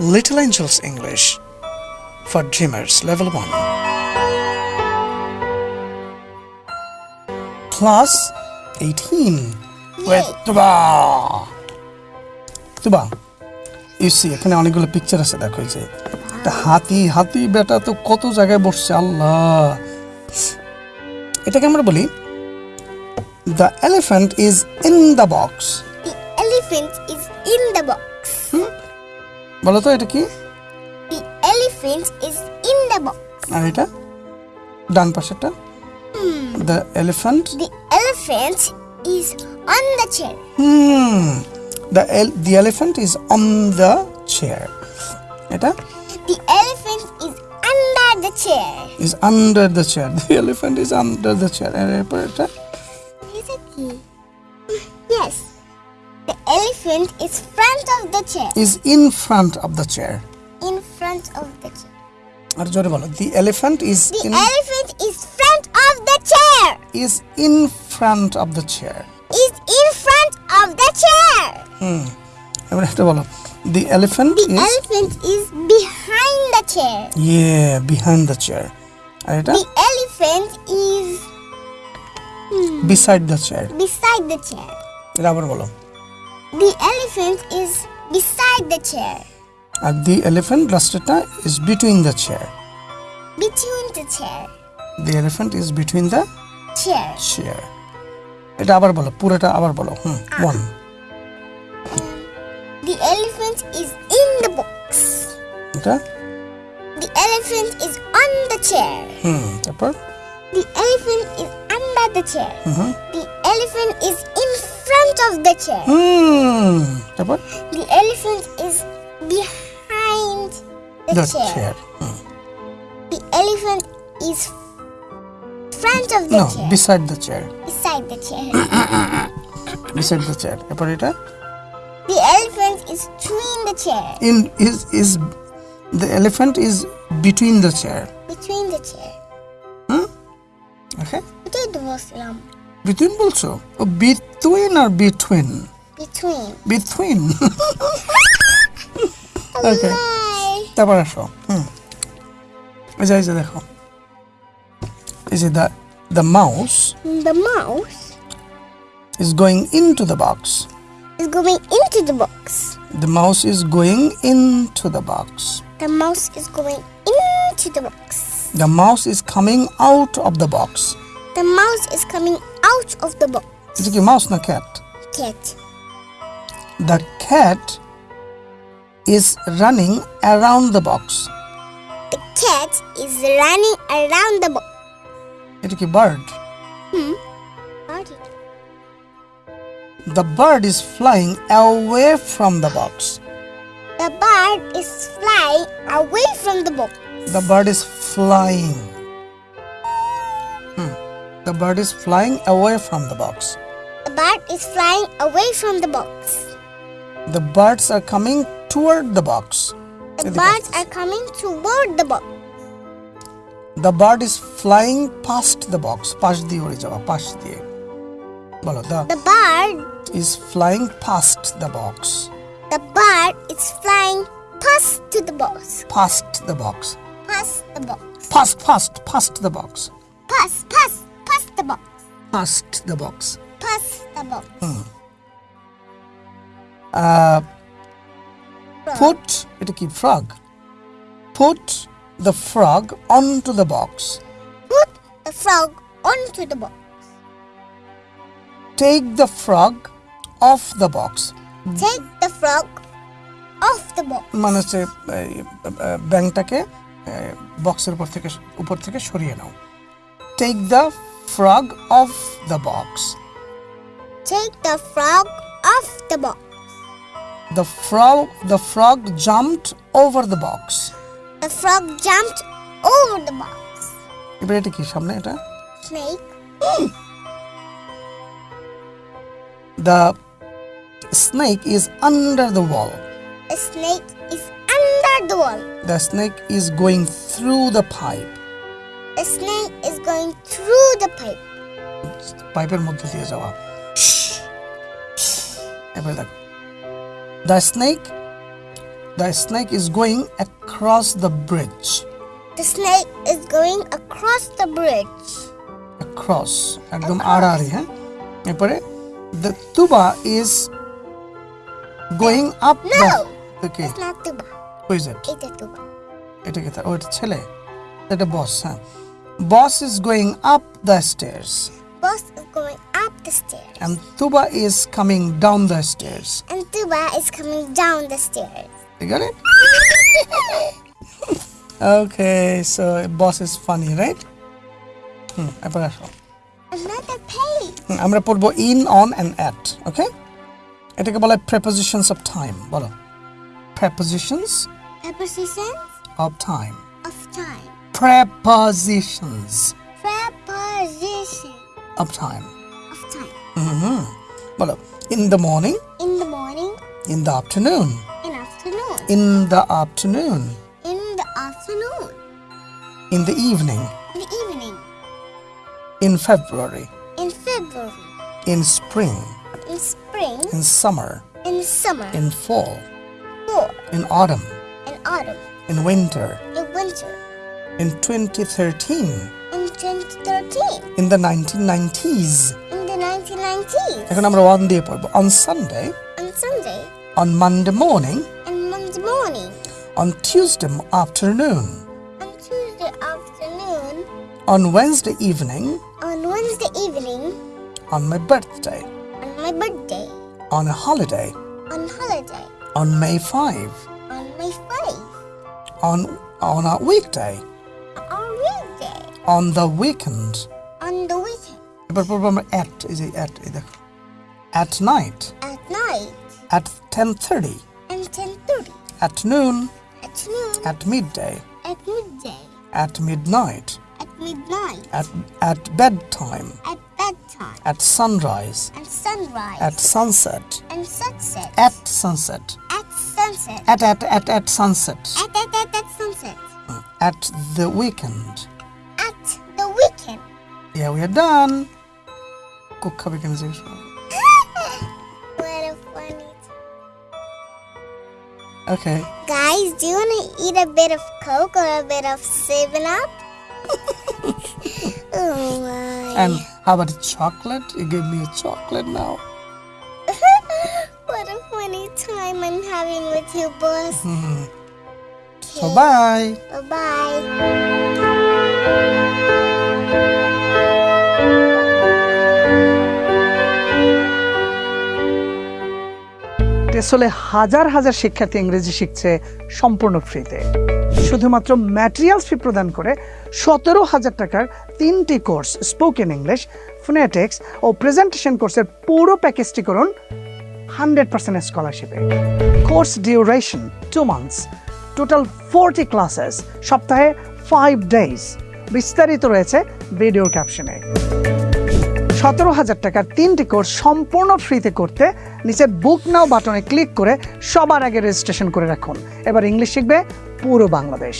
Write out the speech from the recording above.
Little Angels English for Dreamers Level 1. Class 18 with Tuba. Tuba, you see এখানে অনেকগুলো picture আছে দেখো যে একটা হাতি হাতি বেটা তো কত জায়গায় বসছে আল্লাহ এটাকে আমরা বলি the elephant is in the box The elephant is in the box. বলো তো এটা কি The elephant is in the box. আর এটা ডান পাশেরটা the elephant The elephant is on the chair. Hmm the the elephant is on the chair এটা The elephant is under the chair. Is under the chair the elephant is under the chair আর এরপর এটা Is it key? Yes. The elephant is front of the chair. Is in front of the chair In front of the chair. আর জোরে বলো the elephant is The in elephant is front of the chair. Is in front of the chair Is in front of the chair. এবার এটা বলো the elephant The is elephant is behind the chair. ইয়ে behind the chair আর এটা The elephant is beside the chair beside the chair. এটা আবার বলো The elephant is beside the chair. R the elephant লাস্টেরটা is between the chair Between the chair. The elephant is between the Chair. Chair এটা আবার বলো পুরোটা আবার বলো হুম one The elephant is in the box. এটা The elephant is on the chair. হুম তারপর The elephant is under the chair. The elephant is in front of the chair. হুম তারপর The elephant is behind the, the chair. Chair The elephant is front of the no chair. Beside the chair beside the chair. Beside the chair এরপর এটা the elephant is between the chair. In is is the elephant is between the chair Between the chair. ওকে এটাই তো বলছিলাম between বলছো ও between আর between Between. Between ওকে Bye. তারপর আসো হুম এই যে এই যে দেখো এই যে the the mouse The mouse is going into the box. is going into the box. The mouse is going into the box. The mouse is going into the box. The mouse is coming out of the box. The mouse is coming out of the box. It's a mouse, no cat. Cat. The cat is running around the box. The cat is running around the box. It is a bird. Hmm. Bird. The bird is flying away from the box. The bird is flying away from the box. The bird is flying. Hmm. The bird is flying away from the box. The bird is flying away from the box. The birds are coming toward the box. The এদিকে birds আসতেছে। are coming toward the box. The bird is flying past the box. পাশ দিয়ে উড়ে যাওয়া পাশ দিয়ে বলো the The bird, is flying past the box. the bird is flying past to the box. Past the box. Past the box. Past, past, past the box. Past, past, past the box. Past the box. Past the box. Uh, Frog. put এটা কি frog. Put the frog onto the box. Put the frog onto the box. Take the frog off the box. Take the frog off the box. মানে হচ্ছে এই, আহ, ব্যাংকটাকে বক্সের উপর থেকে উপর থেকে সরিয়ে নাও take the frog of the box Take the frog off the box. The frog the frog jumped over the box The frog jumped over the box. এবার এটা কি সামনে এটা Snake. The snake is under the wall A snake is under the wall. The snake is going through the pipe A snake is going through the pipe. পাইপের মধ্যে দিয়ে যাওয়া এবার দেখ the snake the snake is going across the bridge The snake is going across the bridge. Across একদম আড়াআড়ি হ্যাঁ এরপরে the tuba is going up the No. Okay It's not tuba. Who is it It's a tuba. এটা কি তার ও এটা ছেলে এটা বস হ্যাঁ boss is going up the stairs Boss is going up the stairs. and tuba is coming down the stairs And tuba is coming down the stairs. you got it okay so boss is funny right হুম এবার আসো Another page. হুম, আমরা পড়বো in on and at okay এটাকে বলা হয় prepositions of time বলো prepositions Prepositions of time of time. prepositions. Prepositions. Of time. Of time. Mm-hmm. Well, uh, in the morning. In the morning. In the afternoon. In afternoon. In the afternoon. In the afternoon. In the evening. In the evening. In February. In February. In spring. In spring. In summer. In summer. In fall. Fall. In autumn. In autumn. In winter. In winter. in 2013 in 2013, in the 1990s in the 1990s, এখন আমরা one দিয়ে পড়বো on Sunday on Sunday, on Monday morning on Monday morning, on Tuesday afternoon on Tuesday afternoon, on Wednesday evening on Wednesday evening, on my birthday on my birthday, on a holiday on holiday, on May 5 on May 5, on on a weekday on weekday, on the weekend on the weekend, এবার পড়বো আমরা at এই যে at এই দেখো at night at night, at 10:30 and 10.30, at noon at noon, at midday at midday, at midnight at midnight, at at bedtime at bedtime, at sunrise and sunrise, at sunset and sunset, at sunset at sunset, at at at at sunset at, at, at, at sunset, at the weekend at the weekend. Yeah, we are done. Cook cupcake as usual. what a funny time. Okay. Guys, do you want to eat a bit of Coke or a bit of 7 Up? oh my. And how about a chocolate? You gave me a chocolate now. what a funny time I'm having with you, boss. Hmm. Bye bye. Bye bye. টেসলে হাজার হাজার শিক্ষার্থী ইংরেজি শিখছে সম্পূর্ণ ফ্রিতে। শুধুমাত্র materials ফি প্রদান করে সতেরো হাজার টাকার তিনটি কোর্স স্পোকেন ইংলিশ ফোনেটিক্স ও প্রেজেন্টেশন কোর্সের পুরো প্যাকেজটি করুন hundred percent স্কলারশিপে course duration two months total forty classes সপ্তাহে ফাইভ ডেজ বিস্তারিত রয়েছে ভিডিওর ক্যাপশনে সতেরো হাজার টাকার তিনটি কোর্স সম্পূর্ণ ফ্রিতে করতে নিচের বুক নাও বাটনে ক্লিক করে সবার আগে রেজিস্ট্রেশন করে রাখুন। এবার ইংলিশ শিখবে পুরো বাংলাদেশ।